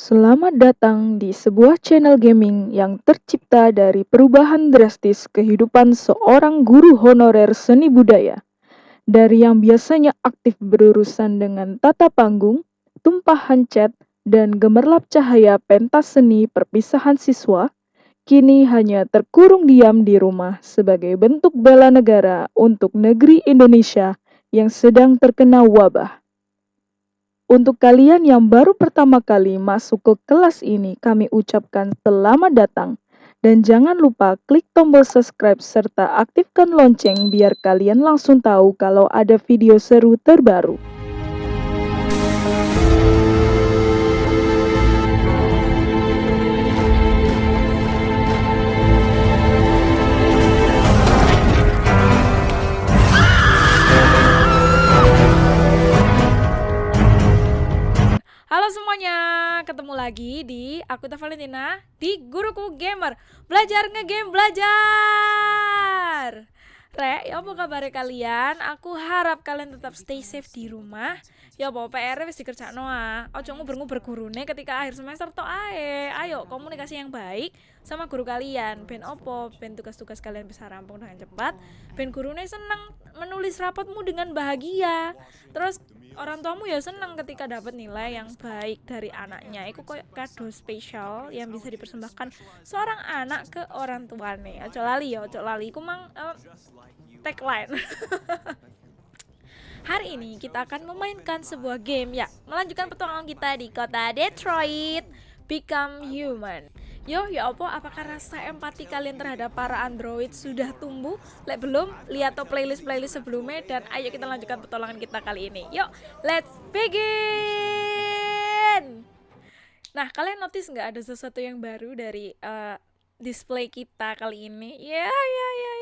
Selamat datang di sebuah channel gaming yang tercipta dari perubahan drastis kehidupan seorang guru honorer seni budaya. Dari yang biasanya aktif berurusan dengan tata panggung, tumpahan cat, dan gemerlap cahaya pentas seni perpisahan siswa, kini hanya terkurung diam di rumah sebagai bentuk bela negara untuk negeri Indonesia yang sedang terkena wabah. Untuk kalian yang baru pertama kali masuk ke kelas ini, kami ucapkan selamat datang. Dan jangan lupa klik tombol subscribe serta aktifkan lonceng biar kalian langsung tahu kalau ada video seru terbaru. Halo semuanya, ketemu lagi di aku Valentina di Guruku Gamer. Belajar ngegame belajar. Rek, ya apa kabar kalian? Aku harap kalian tetap stay safe di rumah. Ya apa PR wis dikerjakno ah. Ojo nguber-nguber gurune ketika akhir semester tok ae. Ayo komunikasi yang baik sama guru kalian. Ben opo, ben tugas-tugas kalian bisa rampung dengan cepat. Ben gurune seneng menulis rapotmu dengan bahagia. Terus orang tuamu ya senang ketika dapat nilai yang baik dari anaknya. Itu kayak kado spesial yang bisa dipersembahkan seorang anak ke orang tuanya ojo lali ya ojo lali. Aku mang uh, tagline. Hari ini kita akan memainkan sebuah game ya Melanjutkan petualangan kita di kota Detroit Become Human Yo, ya apa? Apakah rasa empati kalian terhadap para android sudah tumbuh? Lek belum, lihat to playlist-playlist sebelumnya dan ayo kita lanjutkan petualangan kita kali ini. Yuk, let's begin! Nah, kalian notice nggak ada sesuatu yang baru dari uh, display kita kali ini? Ya, ya, ya.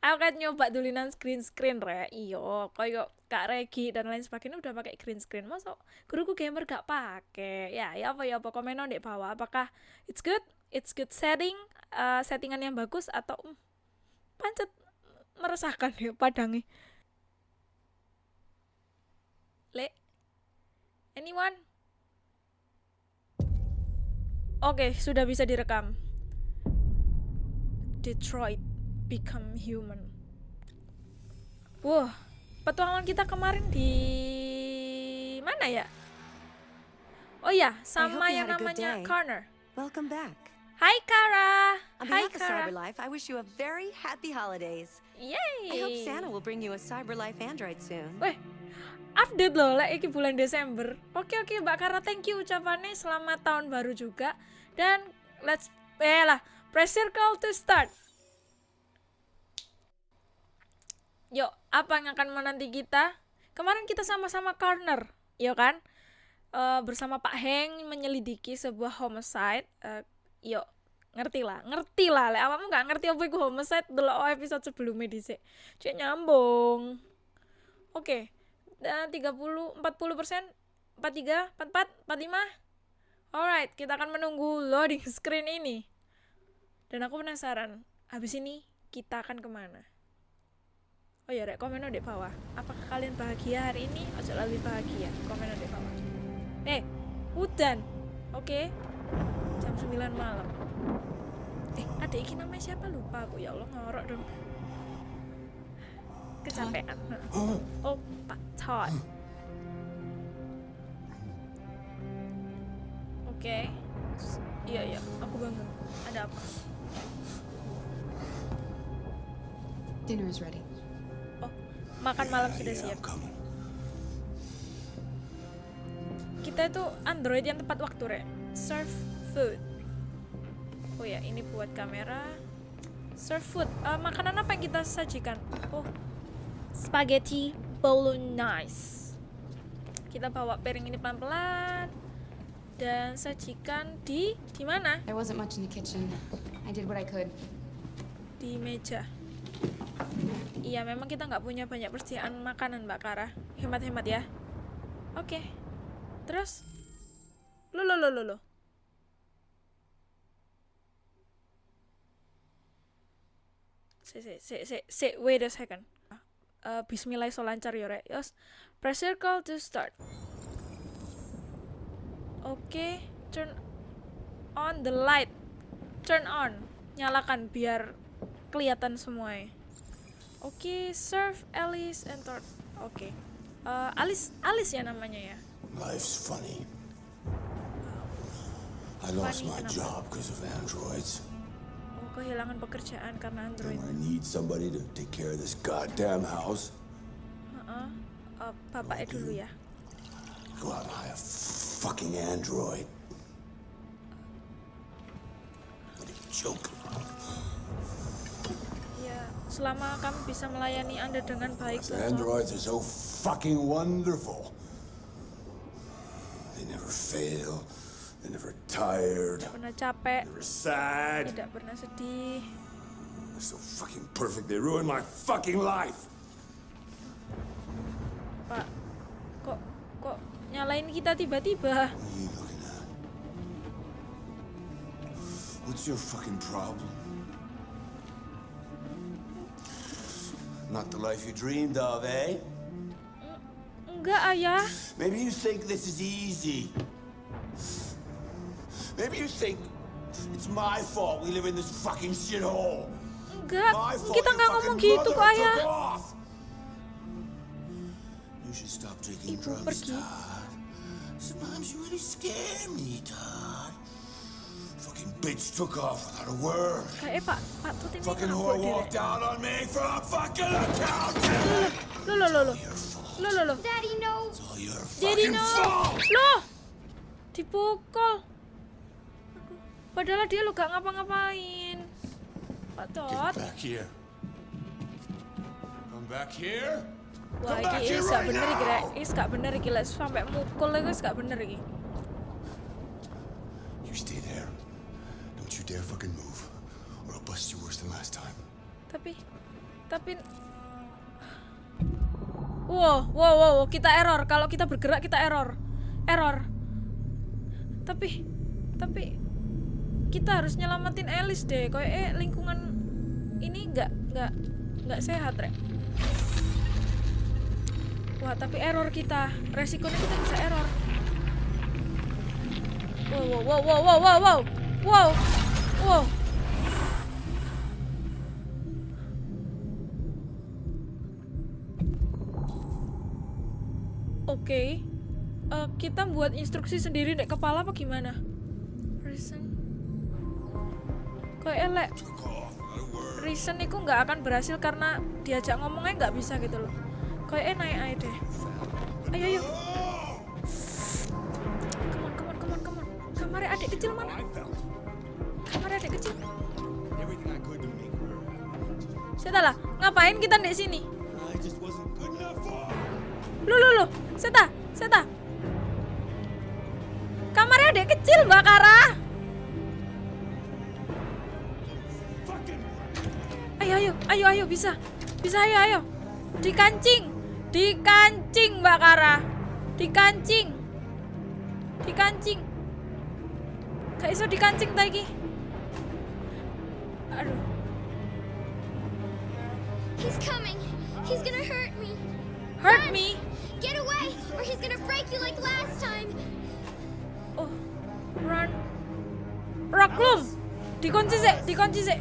Aku kan nyoba dulinan screen screen re, iyo, koyo Kak Regi dan lain sebagainya udah pakai green screen. Masa guruku gamer gak pakai ya ya apa ya apa? Komen di bawah. Apakah it's good? It's good setting uh, settingan yang bagus atau um, pancet meresahkan ya padangi le anyone? Oke okay, sudah bisa direkam. Detroit become human wah petualangan kita kemarin di mana ya? Oh ya, sama yang namanya Corner. Welcome back. Hai Kara. On Hai behalf of Kara. CyberLife, I wish you a very happy holidays. Yay. I hope Santa will bring you a CyberLife Android soon. Weh, update loh, lah iki bulan Desember. Oke oke Mbak Kara, thank you ucapannya. Selamat tahun baru juga. Dan let's eh lah, press circle to start. Yuk, apa yang akan menanti kita? Kemarin kita sama-sama corner, ya kan? Uh, bersama Pak Heng menyelidiki sebuah homicide. Uh, yuk, ngerti lah, ngerti lah. Lek awamu nggak ngerti apa itu homicide, dulu episode sebelumnya sini. Cek nyambung. Oke. Okay. Dan 30 40 persen 43 44 45 Alright, kita akan menunggu loading screen ini. Dan aku penasaran, habis ini kita akan ke mana? Oh ya, rek komen di bawah. Apakah kalian bahagia hari ini? Ojo lebih bahagia. Komen di bawah. Eh, hujan. Oke. Okay. Jam 9 malam. Eh, ada iki namanya siapa lupa aku ya Allah ngorok dong. Kecapean. Oh, Pak Todd. Oke. Okay. Iya, iya, aku bangun. Ada apa? Dinner is ready makan malam sudah siap. Kita itu Android yang tepat waktu, Rek. Serve food. Oh ya, ini buat kamera. Serve food. Uh, makanan apa yang kita sajikan? Oh, spaghetti bolognese. Kita bawa piring ini pelan-pelan dan sajikan di di mana? There wasn't much in the kitchen. I did what I could. Di meja. Iya, memang kita nggak punya banyak persediaan makanan, Mbak Kara. Hemat-hemat ya. Oke. Terus? Lo, lo, lo, lo, lo. Si, si, si, si, wait a second. Uh, Bismillah so lancar ya, Rek. Yes. Press circle to start. Oke, turn on the light. Turn on. Nyalakan biar kelihatan semua. ya. Oke, serve Alice and Thor. Oke. Eh, Alice Alice ya namanya ya. Life's funny. I lost Funny my kenapa? job because of androids. Oh, kehilangan pekerjaan karena And Android. when I need somebody to take care of this goddamn house, Heeh. Eh, bapaknya dulu ya. go out and hire a fucking android. What a joke. Selama kamu bisa melayani Anda dengan baik, Toto. androids are so fucking wonderful. They never fail. They're never tired. tidak pernah capek, Never sad. tidak pernah sedih. They're so fucking perfect. They ruined my fucking life. Pak, kok kok nyalain kita tiba-tiba? What's your fucking problem? Not the life you dreamed of, eh? Enggak, Ayah. Maybe you think this is easy. Maybe you think it's my fault we live in this fucking shithole. Enggak, kita nggak ngomong gitu kok, Ayah. You should stop drinking Ibu drugs, pergi. Todd. Sometimes you really scare me, Todd. Bitch took off without a word. Eh, Pak, Pak Tuti ini Fucking whore walked out on me from a fucking account. Loh, loh. Your fault. Loh, loh, loh. Daddy, no! It's all your Jadi fucking no. fault. Loh. Dipukul. Padahal dia lo gak ngapa-ngapain. Pak Tot. Get back here. Come back here. Wah, Come back iki here is gak bener iki, now. Is gak bener iki, Les. Sampai mukul iki is gak bener iki. Dare fucking move, or I'll bust you worse than last time. Tapi, tapi... Wow, wow, wow, kita error. Kalau kita bergerak, kita error. Error. Tapi, tapi... Kita harus nyelamatin Alice deh. Kayak eh, lingkungan ini nggak nggak nggak sehat, Rek. Wah, tapi error kita. Resikonya kita bisa error. Wow, wow, wow, wow, wow, wow, wow. Wow. Wow. Oke. Eh, kita buat instruksi sendiri dek kepala apa gimana? Reason. Kayak elek. Reason itu nggak akan berhasil karena diajak ngomongnya nggak bisa gitu loh. Kayak naik aja deh. Ayo ayo. Come on, come on, come on, adik kecil mana? Seta lah, ngapain kita di sini? Lu lu lu, Seta, Seta. Kamarnya adik kecil, Mbak Kara. Ayo ayo, ayo ayo bisa. Bisa ayo ayo. Dikancing. Dikancing, Mbak Kara. Dikancing. Dikancing. Gak iso dikancing ta iki. Aduh. He's coming. He's gonna hurt me. Hurt me. Get away, or he's gonna break you like last time. Oh. Run. Raklum. Dikunci sih, dikunci sih.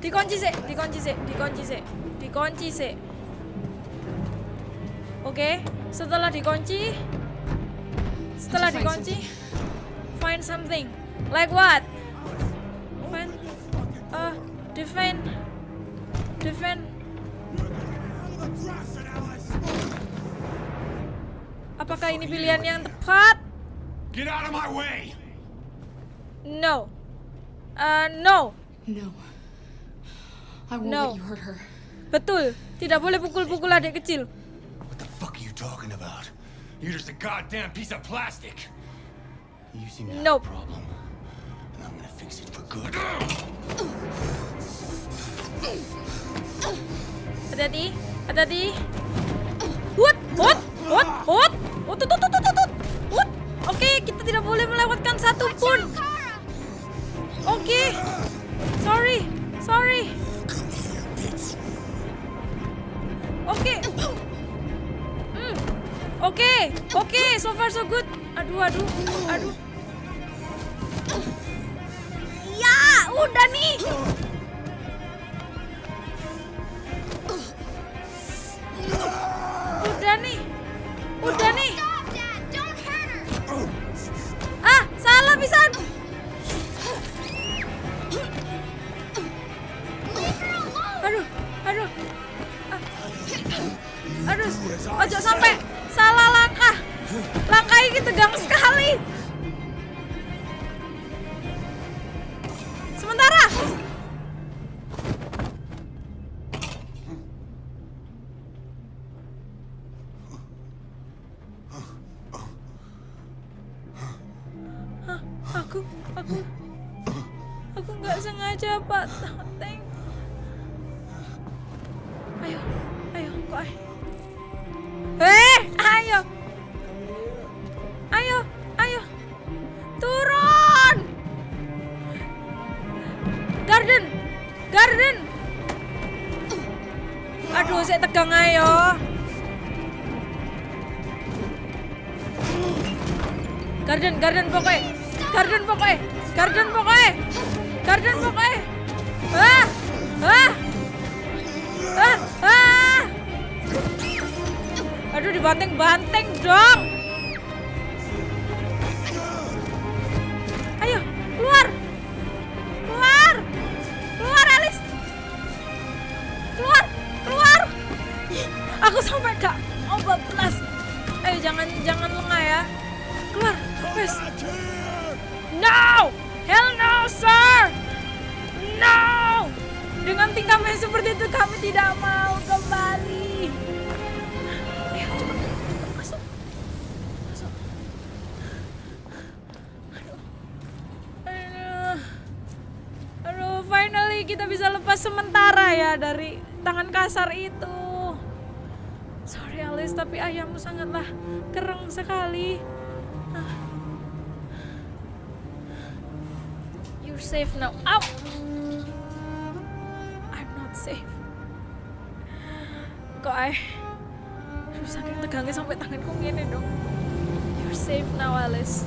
Dikunci sih, dikunci sih, dikunci sih, dikunci sih. Oke, setelah dikunci, setelah dikunci, find something. Like what? Uh, defend, defend. Apakah ini pilihan yang tepat? Get out of my way. No. Uh, no. No. I won't No. let you hurt her. Betul. Tidak boleh pukul-pukul adik kecil. What the fuck are you talking about? You're just a goddamn piece of plastic. You seem to have Nope. a problem, fix it for good. Hati-hati, hati-hati. Hut, hut, hut, hut. Hut, hut, hut, hut, hut, hut. Hut. Oke, kita tidak boleh melewatkan satu pun. Oke. Sorry, sorry. Oke. Hmm. Oke, oke, far so good. Aduh, aduh, aduh. Ya, Garden, garden pokoknya. Garden pokoknya. Garden pokoknya. Garden pokoknya. Ah, ah. Ah, ah. Aduh dibanting-banting dong. Ayo, keluar. Keluar. Keluar Alice. Keluar, keluar. Aku sampai gak mau bablas. Ayo jangan jangan lengah ya. Wes. No! Hell no, sir! No! Dengan tingkah yang seperti itu kami tidak mau kembali. Ayo. Masuk. Masuk. Aduh. Aduh, finally kita bisa lepas sementara ya dari tangan kasar itu. Sorry Alice, tapi ayahmu sangatlah kereng sekali. Safe now. Ow! I'm not safe. Dong. You're safe now, Alice.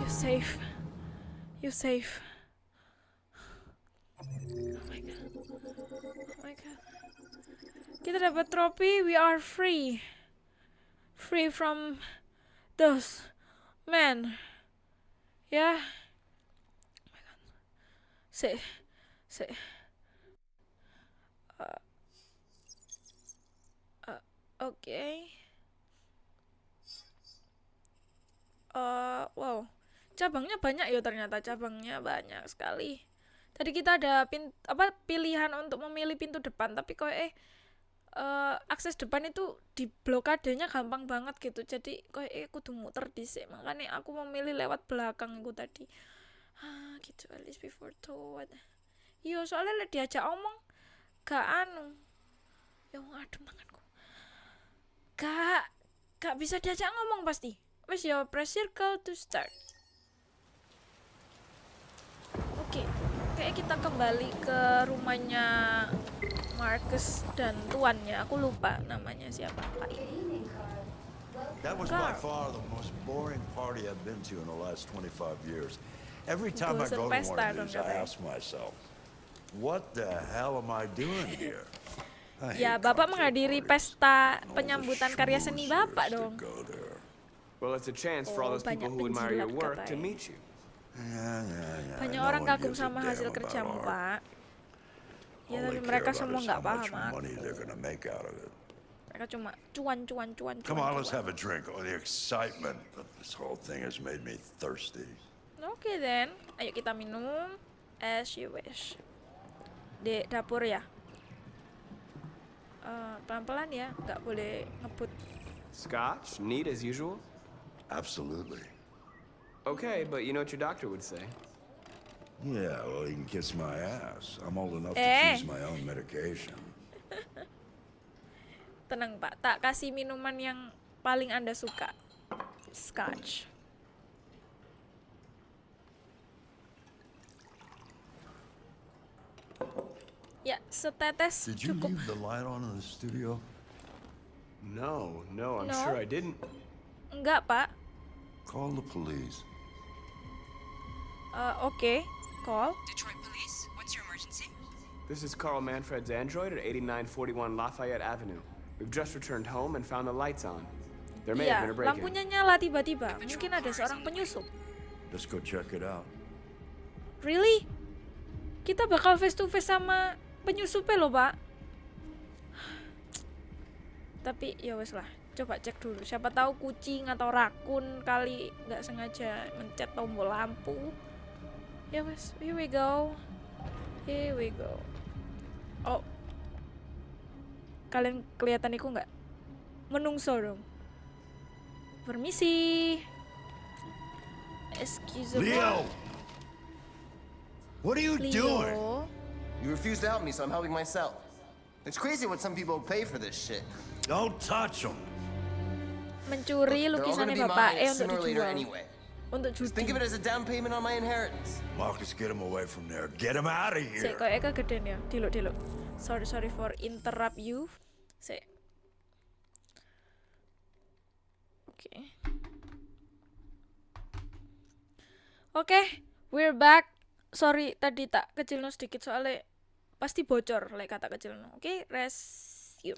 You're safe. You're safe. Oh my god. Oh my god. Kita. We are free. Free from those men. Ya. My god. Say. Say. Uh, uh, Oke. Eh, wow, cabangnya banyak ya ternyata cabangnya banyak sekali. Tadi kita ada pin apa pilihan untuk memilih pintu depan, tapi kok eh eh, akses depan itu di blokadenya gampang banget gitu. Jadi kok eh kudu muter dhisik. Makanya aku memilih lewat belakang itu tadi. Ah, gitu at least before toward. Iya, soalnya lek diajak omong gak anu. Ya aduh tanganku. Gak gak bisa diajak ngomong pasti. Wes ya press circle to start. Oke, kayak kita kembali ke rumahnya Marcus dan tuannya. Aku lupa namanya siapa. Pak. That was by far the most boring party I've been to in the last 25 years. Every time I go to one pesta of dong these, I katanya. ask myself, what the hell am I doing here? I Ya, hate Bapak menghadiri pesta penyambutan karya seni Bapak dong. Well, it's a chance for all Oh, those people banyak who admire your work to meet you. Banyak orang kagum sama hasil kerjamu. Pak. Ya, tapi mereka semua nggak paham. Mereka cuma cuan cuan cuan Come cuan. on, let's have a drink. Oh, the excitement of this whole thing has made me thirsty. Oke then, ayo kita minum as you wish. Di dapur ya. Eh, pelan-pelan ya, nggak boleh ngebut. Scotch, neat as usual. Absolutely. Okay, but you know what your doctor would say. Yeah, well, he can kiss my ass. I'm old enough to Eh. choose my own medication. Tenang Pak, tak kasih minuman yang paling Anda suka. Scotch. Ya, setetes Did you cukup. leave the light on in the studio? No, no, I'm No. sure I didn't. Enggak, Pak. Call the police. Eh, Oke, call. Detroit Police, what's your emergency? This is Carl Manfred's android at 8941 Lafayette Avenue. We've just returned home and found the lights on. There may have Iya, been a break-in. lampunya nyala tiba-tiba. Mungkin ada seorang penyusup. Let's go check it out. Really? Kita bakal face to face sama penyusupnya loh, Pak. Tapi ya wes lah, coba cek dulu. Siapa tahu kucing atau rakun kali nggak sengaja mencet tombol lampu. Ya wes, here we go. Here we go. Oh. Kalian kelihatan iku nggak? Menungso dong. Permisi. Excuse me. Leo! What are you doing? Leo. You refuse to help me, so I'm helping myself. It's crazy what some people pay for this shit. Don't touch them. mencuri They're all gonna lukisannya be bapak mine eh untuk sooner dijual anyway. untuk Just think of it as a down payment on my inheritance. Marcus, get him away from there. Get him out of Sik, here. kok Eka geden ya diluk diluk sorry sorry for interrupt you Sik. oke oke we're back sorry tadi tak kecil sedikit soalnya pasti bocor like kata kecil oke resume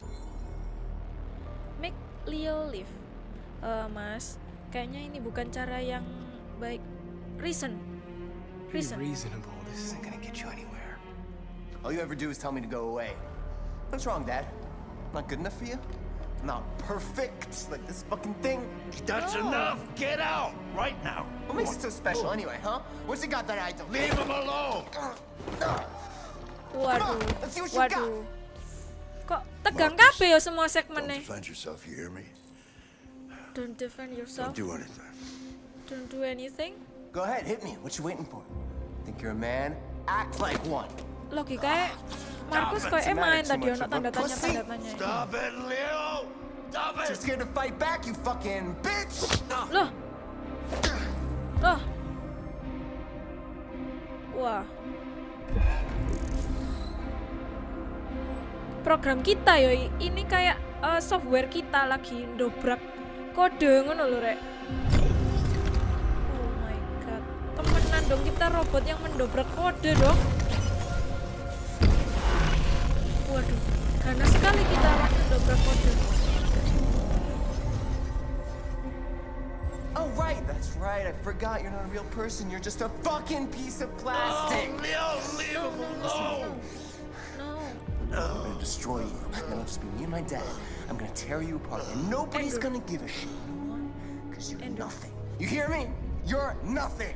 make Leo live Eh, mas kayaknya ini bukan cara yang baik reason Be reason reasonable. This isn't gonna get you anywhere. All you ever do is tell me to go away. What's wrong, Dad? Not good enough for you? Not perfect like this fucking thing? That's enough. Get out right now. What makes it so special anyway, huh? What's it got that I don't? Leave him alone. Waduh, let's see what you got. waduh. Kok tegang Marcus, kabeh ya semua Don't defend yourself. You hear me? Don't defend yourself. Don't do anything. Don't do anything. Go ahead, hit me. What you waiting for? Think you're a man? Act like one. Logikanya ah. Markus kok the main tadi ono tanda tanya tanda tanya. Stop it, Leo. Stop Too it. scared to fight back, you fucking bitch! Loh. Loh. Wah. Program kita yo ini kayak eh, software kita lagi dobrak kode ngono lho rek. Oh my god. Temenan dong kita robot yang mendobrak kode dong. Waduh, ganas sekali kita mendobrak kode. Oh, right, that's right. I forgot you're not a real person. You're just a fucking piece of plastic. Oh, Leo, leave him alone. No. I'm gonna destroy you. Then it'll just be me and my dad. I'm gonna tear you apart, and nobody's Andrew. gonna give a shit. Because you're Andrew. nothing. You hear me? You're nothing.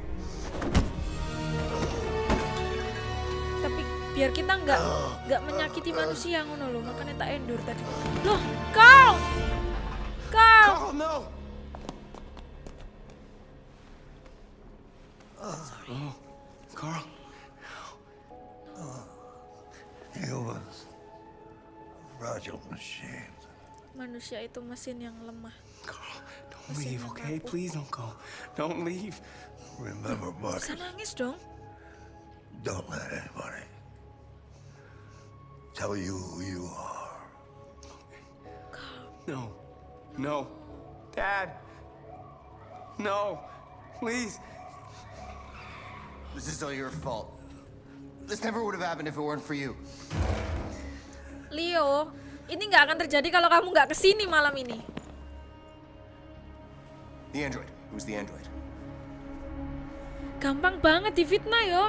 Biar kita nggak nggak menyakiti manusia ngono loh makanya tak endur tadi loh kau kau Oh, no! Carl. Humans. Fragile machines. manusia itu mesin yang lemah Carl, don't leave, okay? Please don't go. Don't leave. Remember, bisa Marcus, nangis dong don't let anybody tell you who you are. No. No. Dad. No. Please. This is all your fault. This never would have happened if it weren't for you. Leo ini nggak akan terjadi kalau kamu nggak ke sini malam ini The android. Who's the android? gampang banget difitnah yo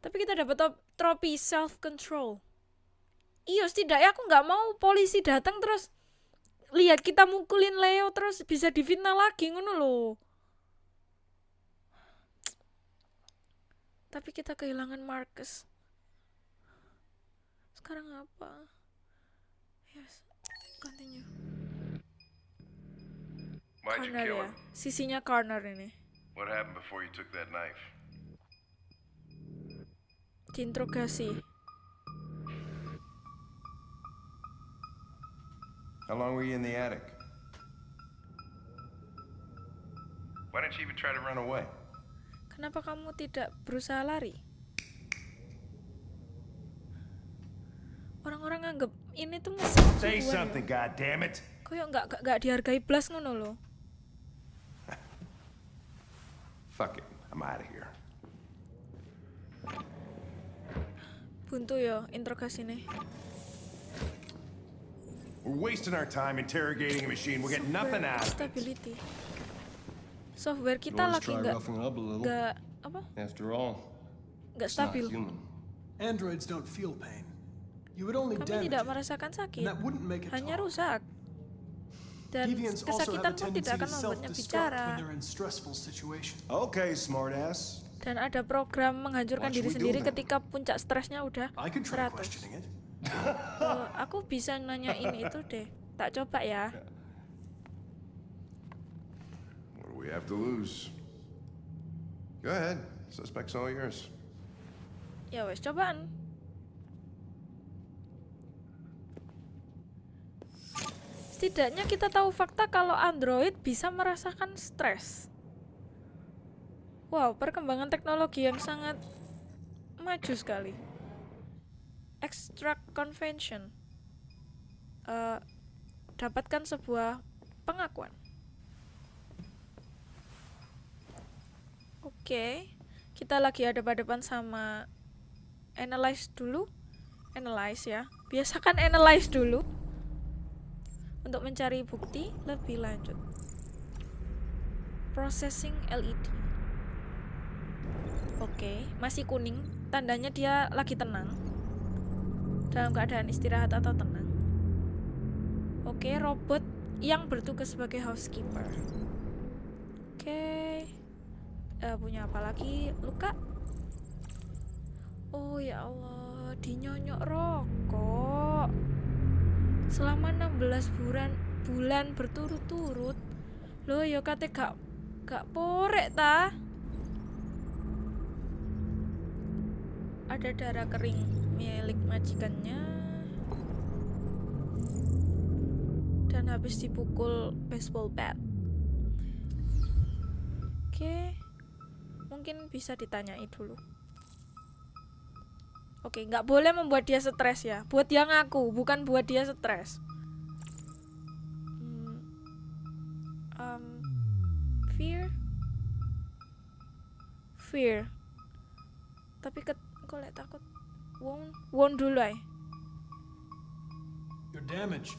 tapi kita dapat trofi self control iya setidaknya aku nggak mau polisi datang terus lihat kita mukulin Leo terus bisa difitnah lagi ngono loh tapi kita kehilangan Marcus. Sekarang apa? Yes continue. Why'd you corner kill ya. Him? sisinya corner ini. What happened before you took that knife? Diinterogasi How long were you in the attic? Why didn't you even try to run away? Kenapa kamu tidak berusaha lari? Orang-orang nganggep ini tuh mesin Say sungguhan something, ya. goddammit. Koyo nggak nggak- nggak dihargai blas ngono loh. Fuck it. I'm out of here. Buntu yo interogasinya. We're wasting our time interrogating a machine. We'll get nothing out of it. Stability. Software kita lagi nggak nggak apa After all, nggak stabil. human. Androids don't feel pain. You would only Kami tidak merasakan sakit, that wouldn't make it hanya rusak. Dan kesakitan pun tidak akan membuatnya bicara. Okay, smartass. Dan ada program menghancurkan diri sendiri ketika puncak stresnya udah I could try 100. questioning it. Eh, aku bisa nanyain itu deh. Tak coba ya. What do we have to lose? Go ahead. Suspect's all yours. Ya wes cobaan. Setidaknya kita tahu fakta kalau Android bisa merasakan stres. Wow, perkembangan teknologi yang sangat maju sekali. Extract convention. Eh, dapatkan sebuah pengakuan. Oke, kita lagi ada depan sama analyze dulu. Analyze ya. Biasakan analyze dulu untuk mencari bukti lebih lanjut. Processing LED. Oke, masih kuning, tandanya dia lagi tenang. Dalam keadaan istirahat atau tenang. Oke, robot yang bertugas sebagai housekeeper. Oke. Eh, punya apa lagi? Luka? Oh ya Allah, dinyonyok rokok. Selama 16 bulan bulan berturut-turut. Loh, ya kate gak gak porek ta? Ada darah kering milik majikannya. Dan habis dipukul baseball bat. Oke. Mungkin bisa ditanyai dulu. Oke, nggak boleh membuat dia stres ya. Buat yang aku, bukan buat dia stres. Hmm, um, fear, fear. Tapi ket, lek takut. Won, won dulu ay. You're damaged.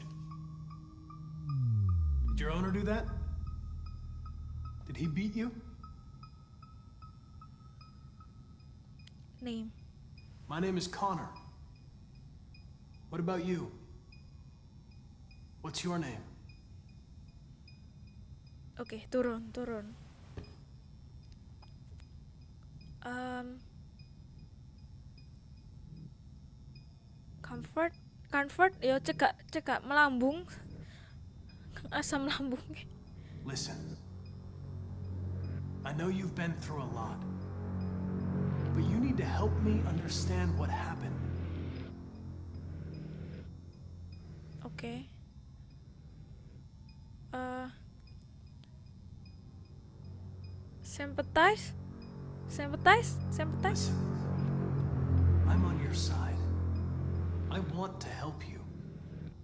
Did your owner do that? Did he beat you? Name. My name is Connor. What about you? What's your name? Okay, turun, turun. Um, comfort, comfort, ya cekak, cekak melambung, asam lambung. Listen. I know you've been through a lot. But you need to help me understand what happened. okay uh sympathize, sympathize, sympathize. Listen. I'm on your side. I want to help you.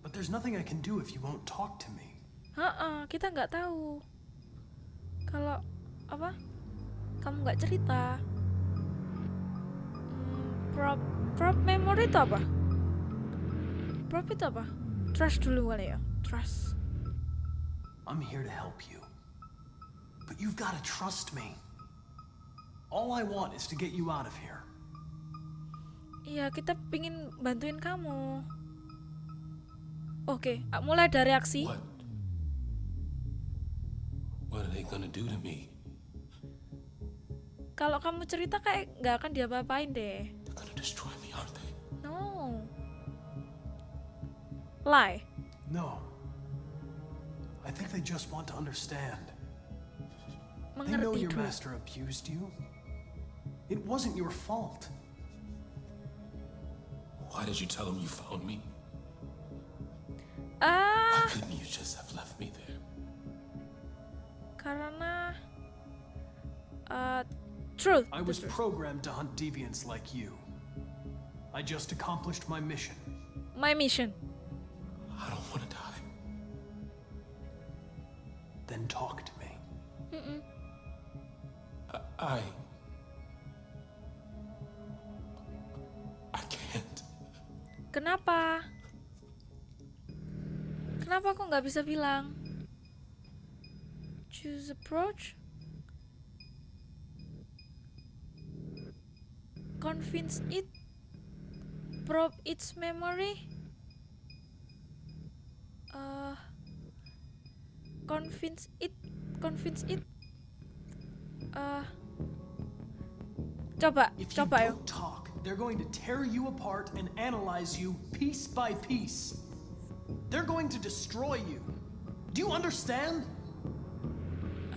But there's nothing I can do if you won't talk to me. Heeh, kita nggak tahu. Kalau apa? Kamu nggak cerita. Hmm, prop prop memory itu apa? Prop itu apa? Trust dulu kali ya. Trust. I'm here to help you. But you've got to trust me. All I want is to get you out of here. Iya, kita pingin bantuin kamu. Oke, ah, mulai dari reaksi. What? What are they gonna do to me? Kalau kamu cerita kayak nggak akan diapa-apain deh. They're gonna destroy me, aren't they? No. Lie. No. I think they just want to understand. They know Mengerti your dulu. master abused you. It wasn't your fault. Why did you tell him you found me? Ah, Why couldn't you just have left me there? karena uh, truth. I was programmed to hunt deviants like you. I just accomplished my mission. My mission. I don't want to die. Then talk to me. Mm-mm. I. I Kenapa? Kenapa aku nggak bisa bilang? Choose approach. Convince it. Probe its memory. Uh, convince it. Convince it. Uh, coba, If coba talk, they're going to tear you apart and analyze you piece by piece. They're going to destroy you. Do you understand?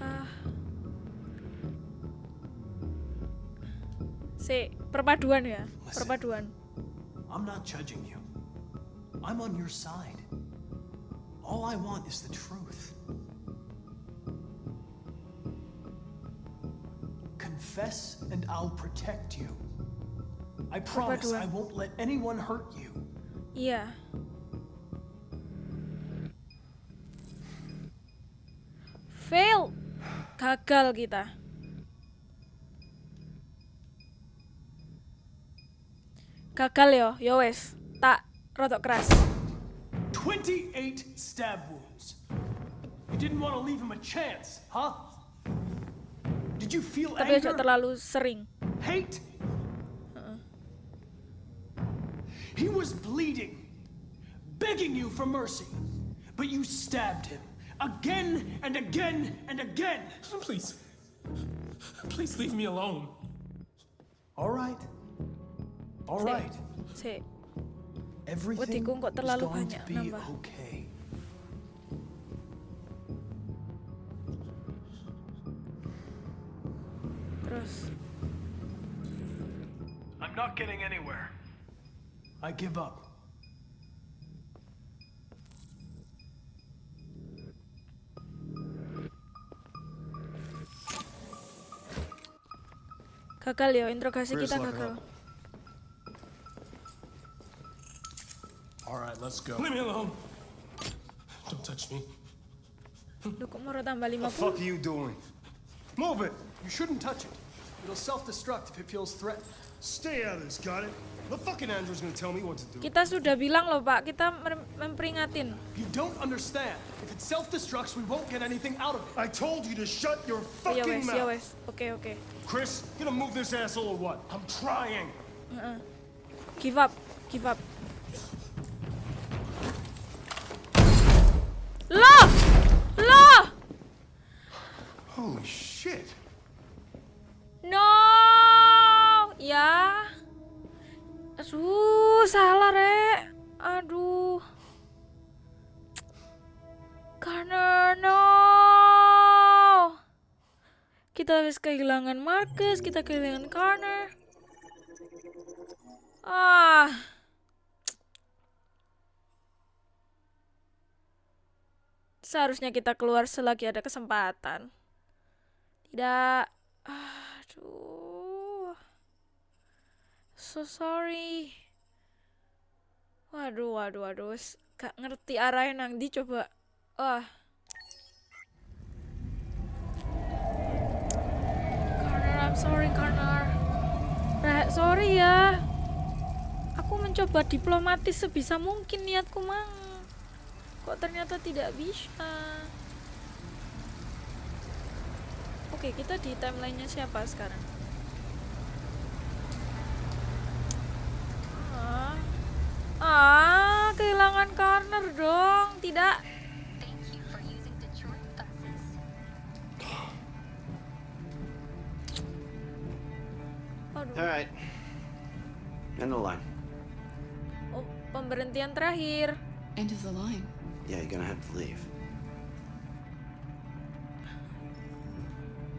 Ah. Si, perpaduan ya, perpaduan. I'm not judging you. I'm on your side. All I want is the truth. Confess and I'll protect you. I promise I won't let anyone hurt you. Yeah. Fail. Gagal kita. Gagal yo, yo wes. Tak rotok keras. 28 stab wounds. You didn't want to leave him a chance, huh? Did you feel Tapi anger? terlalu sering. Hate? He was bleeding, begging you for mercy, but you stabbed him again and again and again. Please. Please leave me alone. All right. All Si, right. si. Everything Wetiku kok is terlalu going to be nambah. okay. Terus. I'm not getting anywhere. I give up. Gagal yo, interogasi kita lock gagal. All right, let's go. Leave me alone. Don't touch me. Duh, kok mau tambah 50? are you doing? Move it! You shouldn't touch it. It'll self-destruct if it feels threatened. Stay out of this, got it? The fucking android's gonna tell me what to do. Kita sudah bilang loh Pak, kita memperingatin. You don't understand. If it self-destructs, we won't get anything out of it. I told you to shut your Oh, fucking wes, ya mouth. wes. Oke, oke. Chris, you gonna move this asshole or what? I'm trying. Heeh. Give up, give up. Habis kehilangan Marcus, kita kehilangan Connor. Ah. Seharusnya kita keluar selagi ada kesempatan. Tidak. Aduh. So sorry. Waduh, waduh, waduh. Gak ngerti arahnya nang di coba. Wah. Sorry, Connor. Rek, sorry ya. Aku mencoba diplomatis sebisa mungkin niatku mang. Kok ternyata tidak bisa. Oke, kita di timelinenya siapa sekarang? Ah, ah kehilangan corner dong. Tidak. Aduh. All right. End the line. Oh, pemberhentian terakhir. End of the line. Yeah, you're gonna have to leave.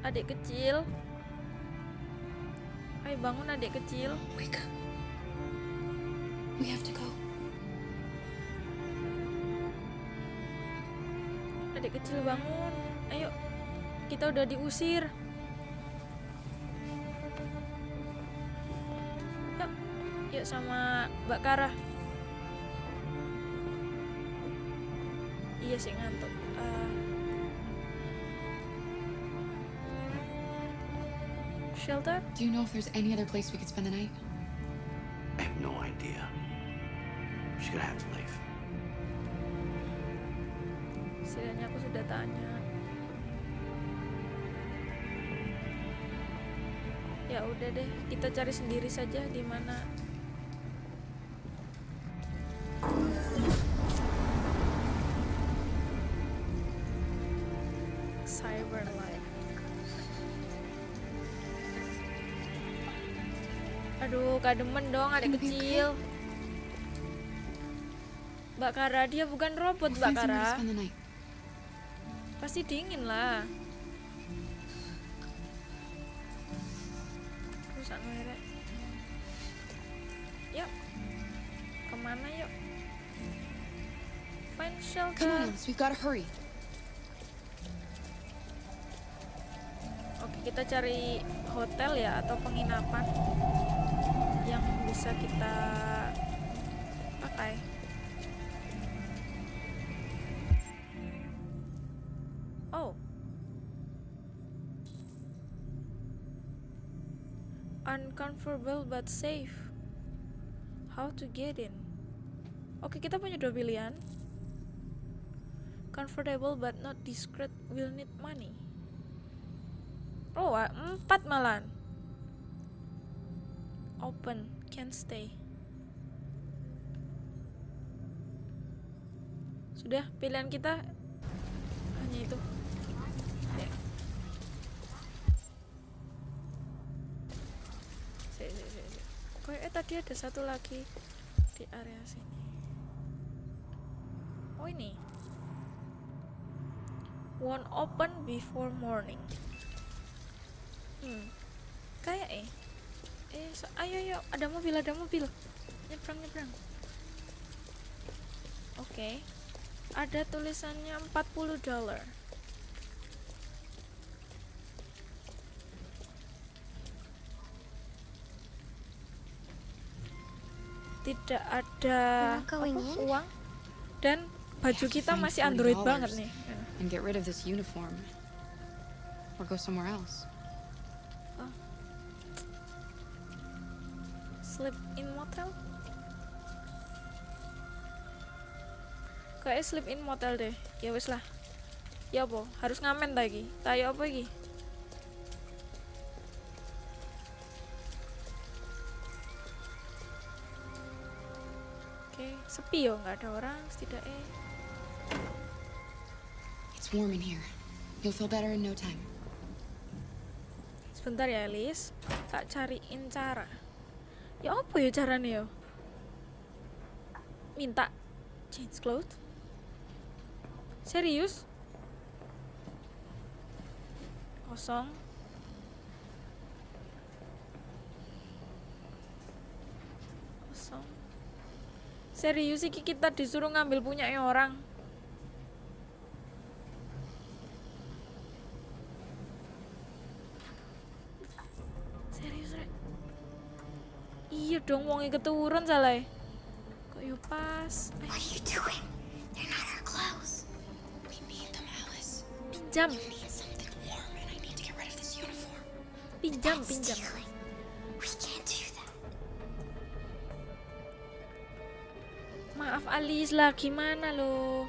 Adik kecil. Ayo bangun adik kecil. Wake up. We have to go. Adik kecil bangun. Ayo. Kita udah diusir. Sama Mbak Kara. Iya sih ngantuk. Eh, shelter? Do you know if there's any other place we could spend the night? I have no idea. She's gonna have to leave. Setidaknya aku sudah tanya. Ya udah deh, kita cari sendiri saja di mana. Aduh, kademen dong adik kecil. Mbak Kara, dia bukan robot, Mbak Kara. Pasti dingin lah. Rusak merek. Yuk. Ke mana yuk? Find Come on, shelter. We've gotta hurry. Oke, kita cari hotel ya atau penginapan bisa kita pakai. Oh. Uncomfortable but safe. How to get in? Oke, kita punya dua pilihan. Comfortable but not discreet will need money. Oh, empat malan. Open, can stay. Sudah, pilihan kita hanya itu. Ya. Si. Kayaknya tadi ada satu lagi di area sini. Oh ini. One open before morning. Hmm. Kayak eh. Eh, so- ayo ayo, ada mobil, ada mobil. Nyebrang, nyebrang. Oke. Ada tulisannya 40 dolar. Tidak ada apa, uang dan baju kita masih Android $40 banget nih. And get rid of this uniform. Or go somewhere else. Sleep in motel? Kayak sleep in motel deh. Ya wis lah. Ya apa? Harus ngamen lagi. Tayo apa lagi? Oke, sepi yo, nggak ada orang setidaknya. It's warm in here. You'll feel better in no time. Sebentar ya, Elis. Tak cariin cara. Ya apa ya caranya yo? Minta change clothes? Serius? Kosong. Kosong. Serius sih kita disuruh ngambil punyanya orang. Iya dong, wongnya keturun salah. Kok yo pas? What are you doing? They're not our clothes. We need them, Alice. Pinjam, You need something warm, and I need to get rid of this uniform. pinjam, That's pinjam. stealing. We can't do that. Maaf Alis lah, gimana lo?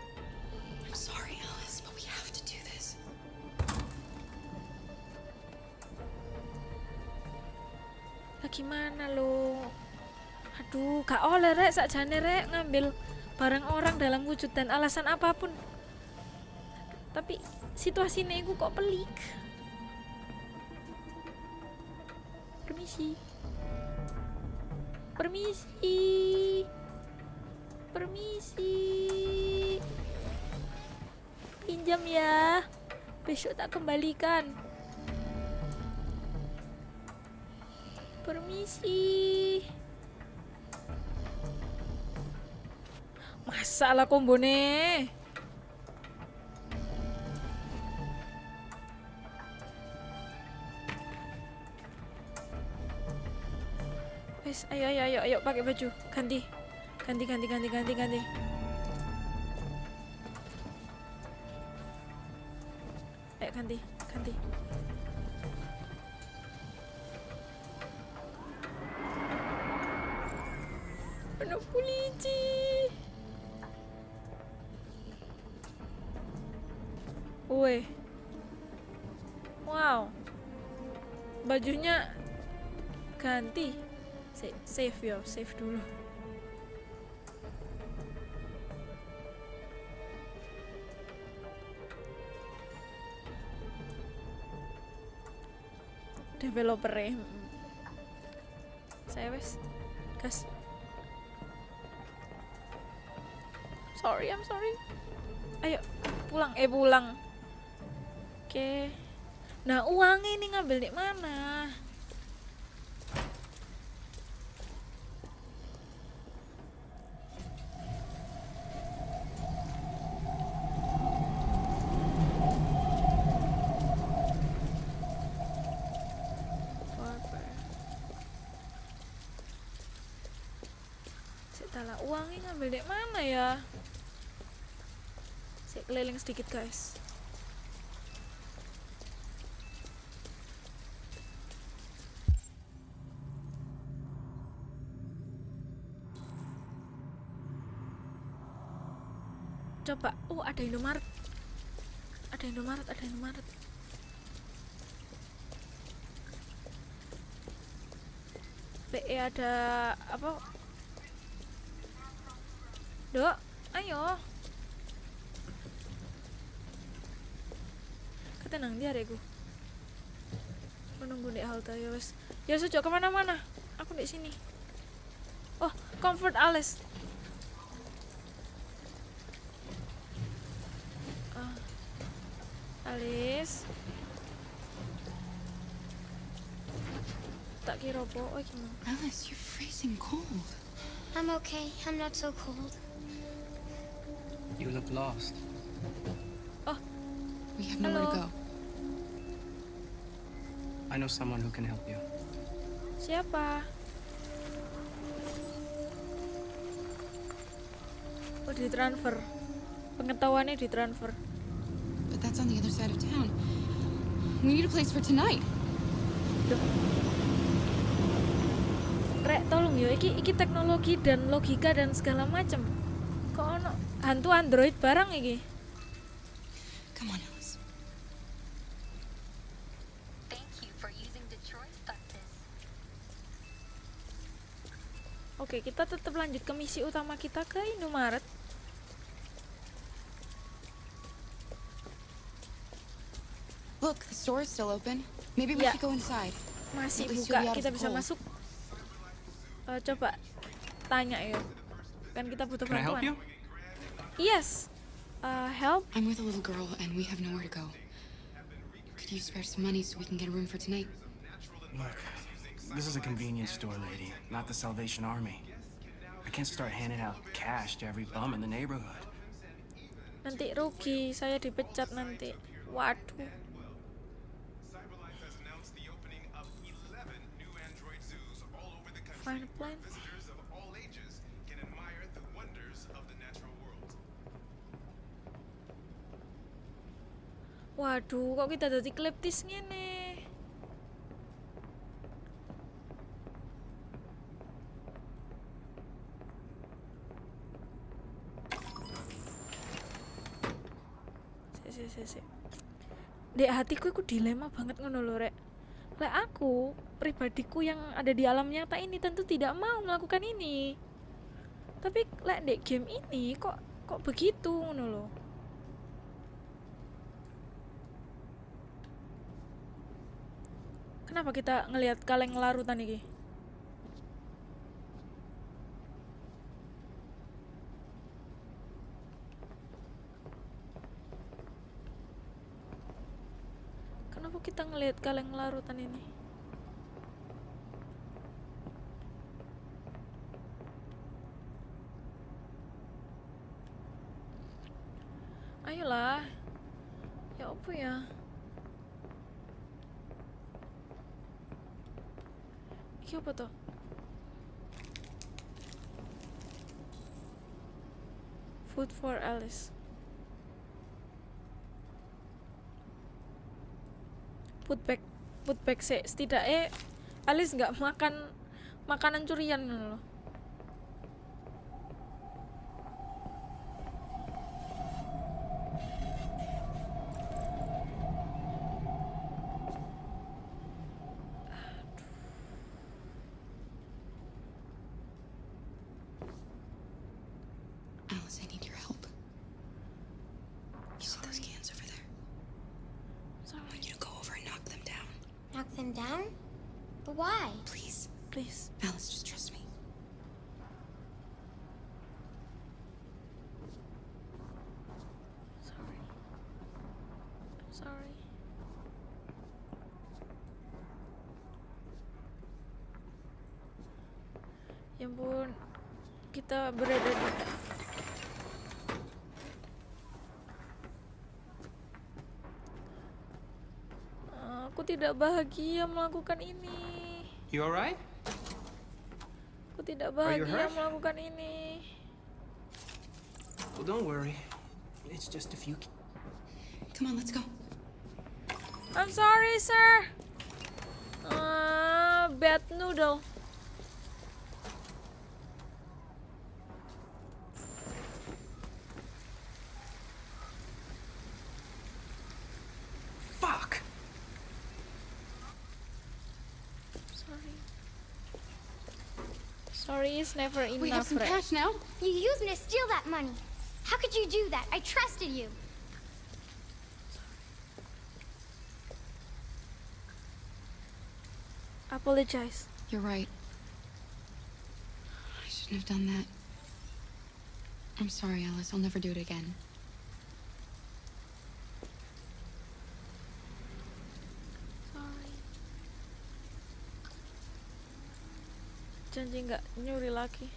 Gimana lo? Aduh, gak oleh rek, sakjane rek ngambil barang orang dalam wujud dan alasan apa pun. Tapi situasinya itu kok pelik. Permisi. Permisi. Permisi. Pinjam ya. Besok tak kembalikan. Permisi. Masalah kombone. Wes, ayo ayo ayo ayo pakai baju. Ganti. Ganti ganti ganti ganti ganti. Weh. Wow. Bajunya ganti. Sa- Save yo, save dulu. Developer ya. Saya wes. Gas. Sorry, I'm sorry. Ayo, pulang. Eh, pulang. Oke. Nah, uangnya ini ngambil di mana? Uangnya ngambil di mana ya? Saya keliling sedikit guys. Coba, oh ada Indomaret. Ada Indomaret, ada Indomaret. PE ada apa? Dok, ayo. Ketenang dia adekku. Menunggu di halte ya wes. Ya sejak ke mana-mana. Aku di sini. Oh, comfort Alice. Ah. Alice. Tak kira apa, oh gimana? Alice, you're freezing cold. I'm okay. I'm not so cold. You look lost. We have nowhere to Hello. go. I know someone who can help you. Siapa? Oh, ditransfer. Pengetahuannya ditransfer. But that's on the other side of town. We need a place for tonight. Rek, tolong ya, iki iki teknologi dan logika dan segala macem. Kok ono hantu android barang iki? Come on, Alice. Thank you for using Detroit buses. Oke, kita tetap lanjut ke misi utama kita ke Indomaret. Look, the store is still open. Maybe we Yeah. should go inside. Masih At buka, you'll be out of kita bisa cold. masuk. Eh, coba tanya ya. Kan kita butuh Can I help bantuan. you? Yes. Uh, help. I'm with a little girl, and we have nowhere to go. Could you spare some money so we can get a room for tonight? Look, this is a convenience store, lady, not the Salvation Army. I can't start handing out cash to every bum in the neighborhood. Nanti rugi, saya dipecat nanti. Waduh. Waduh, kok kita jadi kleptis ngene? Sik, sik, sik, sik. Dek hatiku itu dilema banget ngono lho, Rek. Lek aku, pribadiku yang ada di alam nyata ini tentu tidak mau melakukan ini. Tapi lek dek game ini kok kok begitu ngono lho. Kenapa kita ngelihat kaleng larutan iki? kita ngelihat kaleng larutan ini. Ayolah. Ya apa ya? Ini apa tuh food for Alice. Put back, put back sih. Setidaknya Alice nggak makan makanan curian loh. Alice, I need your help. You see those cans over there? Sorry. I want you to go over and knock them down. Knock them down? But why? Please. Please. Alice, just trust me. Sorry. I'm sorry. Ya ampun, kita berada di Aku tidak bahagia melakukan ini. You alright? Aku tidak bahagia melakukan ini. Well, don't worry. It's just a few. Come on, let's go. I'm sorry, sir. Uh, bad noodle. Sorry is never enough. We have some right? cash now. You used me to steal that money. How could you do that? I trusted you. Apologize. You're right. I shouldn't have done that. I'm sorry, Alice. I'll never do it again. Lagi.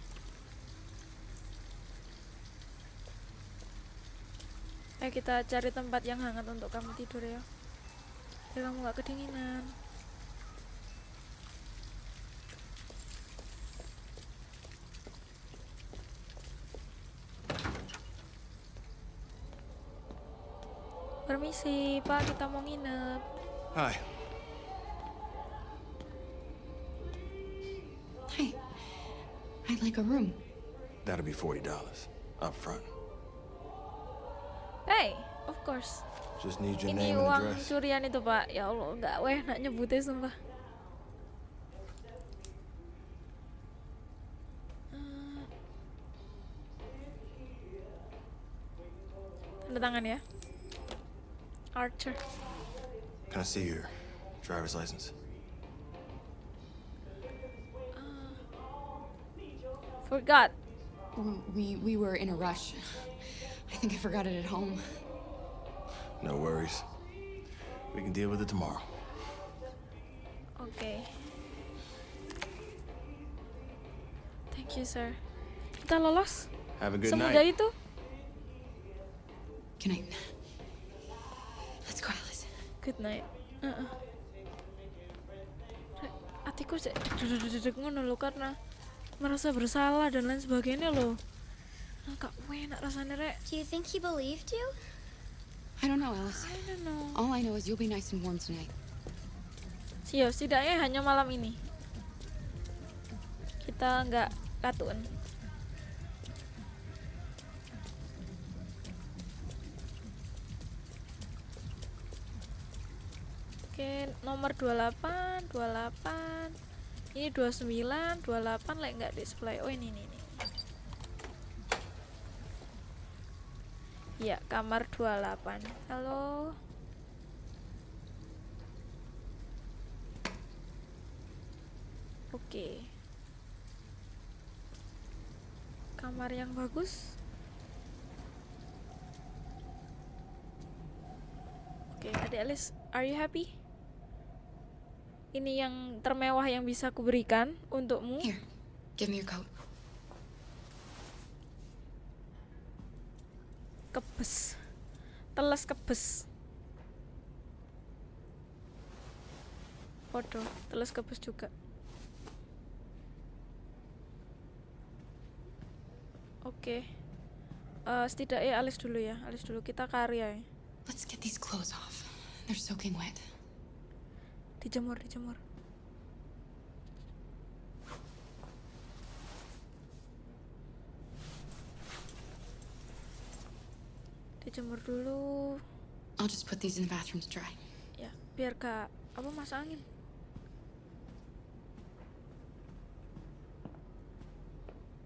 Ayo kita cari tempat yang hangat untuk kamu tidur ya. Biar kamu nggak kedinginan. Permisi, Pak, kita mau nginep. Hi. Like a room. That'll be $40 up front. Hey, of course. Just need your Ini name and uang address. curian itu, Pak. Ya Allah, nggak weh nak nyebutnya sumpah. Eh. Tanda tangan ya. Archer. Can I see your driver's license? Forgot. We we were in a rush. I think I forgot it at home. No worries. We can deal with it tomorrow. Okay. Thank you, sir. Kita lolos. Have a good Semudah night. itu. Good night. Let's go, Alice. Good night. Heeh. Rek, Hatiku cek dedek ngono lho karena merasa bersalah dan lain sebagainya loh. Nah, Kak, enak rasanya rek. Do you think he believed you? I don't know, Alice. I don't know. All I know is you'll be nice and warm tonight. Sio, setidaknya hanya malam ini. Kita nggak katun. Oke, nomor 28, 28. Ini 29, 28 like nggak display. Oh, ini ini ini. Ya, kamar 28. Halo. Oke. Kamar yang bagus. Oke, Adik Alice, are you happy? Ini yang termewah yang bisa kuberikan untukmu. Here, give me your coat. Kebes. Teles kebes. Podo, teles kebes juga. Oke. Eh, setidaknya alis dulu ya, alis dulu kita karya ya. Let's get these clothes off. They're soaking wet. Dijemur, dijemur. Dijemur dulu. I'll just put these in the bathroom to dry. Ya, biar gak apa masuk angin.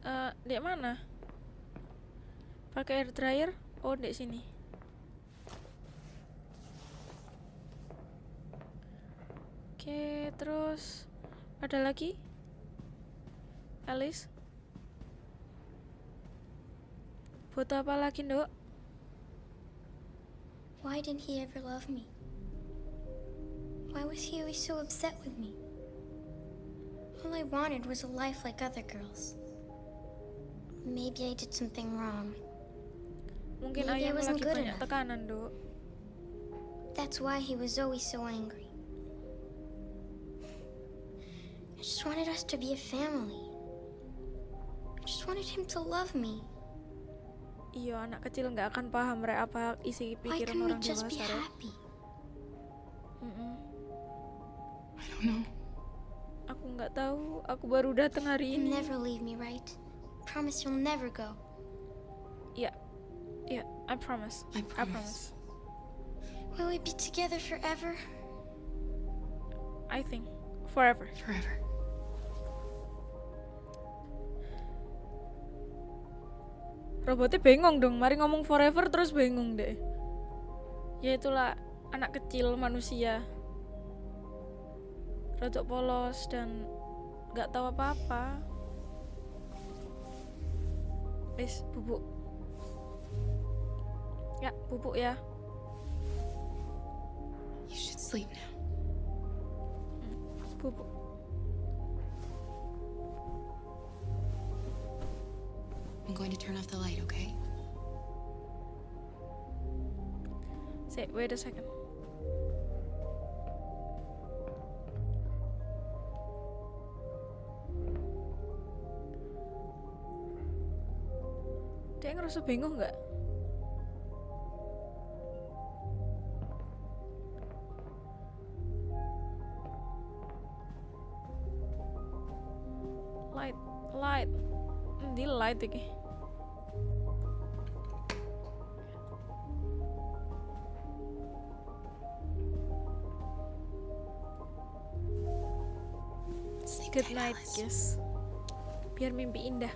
Eh, di mana? Pakai air dryer? Oh, di sini. Oke, terus ada lagi? Alice? Foto apa lagi, Nduk? Why didn't he ever love me? Why was he always so upset with me? All I wanted was a life like other girls. Maybe I did something wrong. Mungkin Maybe I wasn't lagi good banyak enough. tekanan, Nduk. That's why he was always so angry. Just wanted us to be a family. I just wanted him to love me. Iya, anak kecil nggak akan paham re apa isi pikiran Why pikiran couldn't we just be Re. happy? Mm-mm. I don't know. Aku nggak tahu, aku baru datang hari ini. You'll never leave me, right? Promise you'll never go. Iya, iya, I promise. I I promise. Will we be together forever? I think forever. Forever. Robotnya bengong dong, mari ngomong forever terus bengong deh. Ya itulah anak kecil manusia. Rodok polos dan nggak tahu apa-apa. Wis, bubuk. Ya, bubuk ya. You should sleep now. Going to turn off the light, okay? Say, wait a second. Dia ngerasa bingung nggak? Light, light. Di light iki. Night, guys. Biar mimpi indah.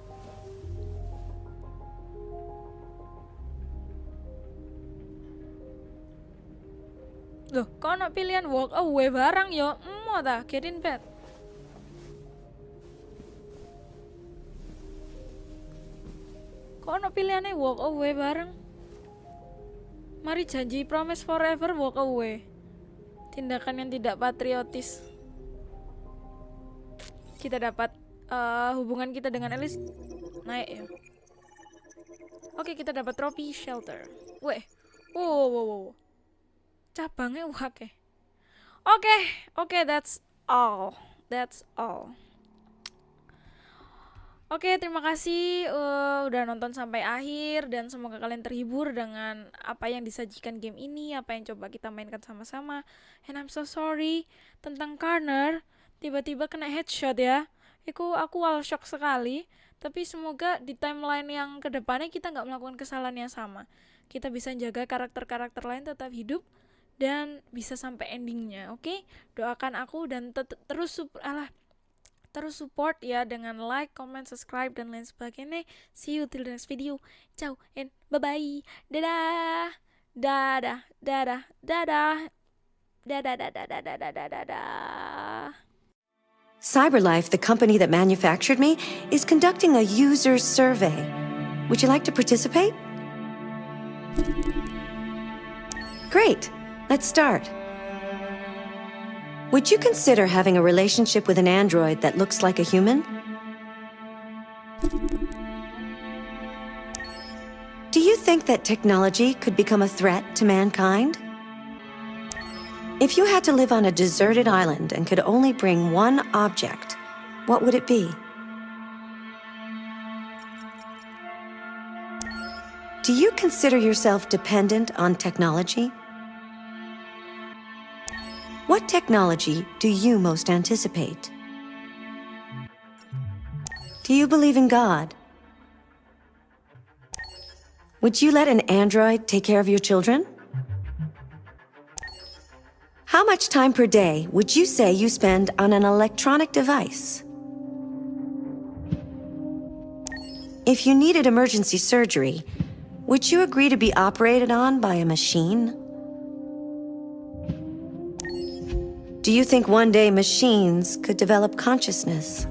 Loh, kok ono pilihan walk away barang yo? Emo ta, get in bed. Kok ono pilihannya walk away bareng? Mari janji promise forever walk away. Tindakan yang tidak patriotis. Kita dapat eh, hubungan kita dengan Alice naik ya. Oke, kita dapat trofi shelter. Weh. Wow, wow, wow. Cabangnya wake. Oke, oke, that's all. That's all. Oke, terima kasih eh, udah nonton sampai akhir dan semoga kalian terhibur dengan apa yang disajikan game ini, apa yang coba kita mainkan sama-sama. And I'm so sorry tentang Corner tiba-tiba kena headshot ya itu aku wall shock sekali tapi semoga di timeline yang ke depannya kita nggak melakukan kesalahan yang sama kita bisa jaga karakter-karakter lain tetap hidup dan bisa sampai endingnya oke okay? doakan aku dan te terus alah terus support ya dengan like, comment, subscribe dan lain sebagainya. See you till the next video. Ciao and bye bye. Dadah. Dadah, dadah, dadah. Dadah, dadah, dadah, dadah, dadah. CyberLife, the company that manufactured me, is conducting a user survey. Would you like to participate? Great. Let's start. Would you consider having a relationship with an android that looks like a human? Do you think that technology could become a threat to mankind? If you had to live on a deserted island and could only bring one object, what would it be? Do you consider yourself dependent on technology? What technology do you most anticipate? Do you believe in God? Would you let an android take care of your children? How much time per day would you say you spend on an electronic device? If you needed emergency surgery, would you agree to be operated on by a machine? Do you think one day machines could develop consciousness?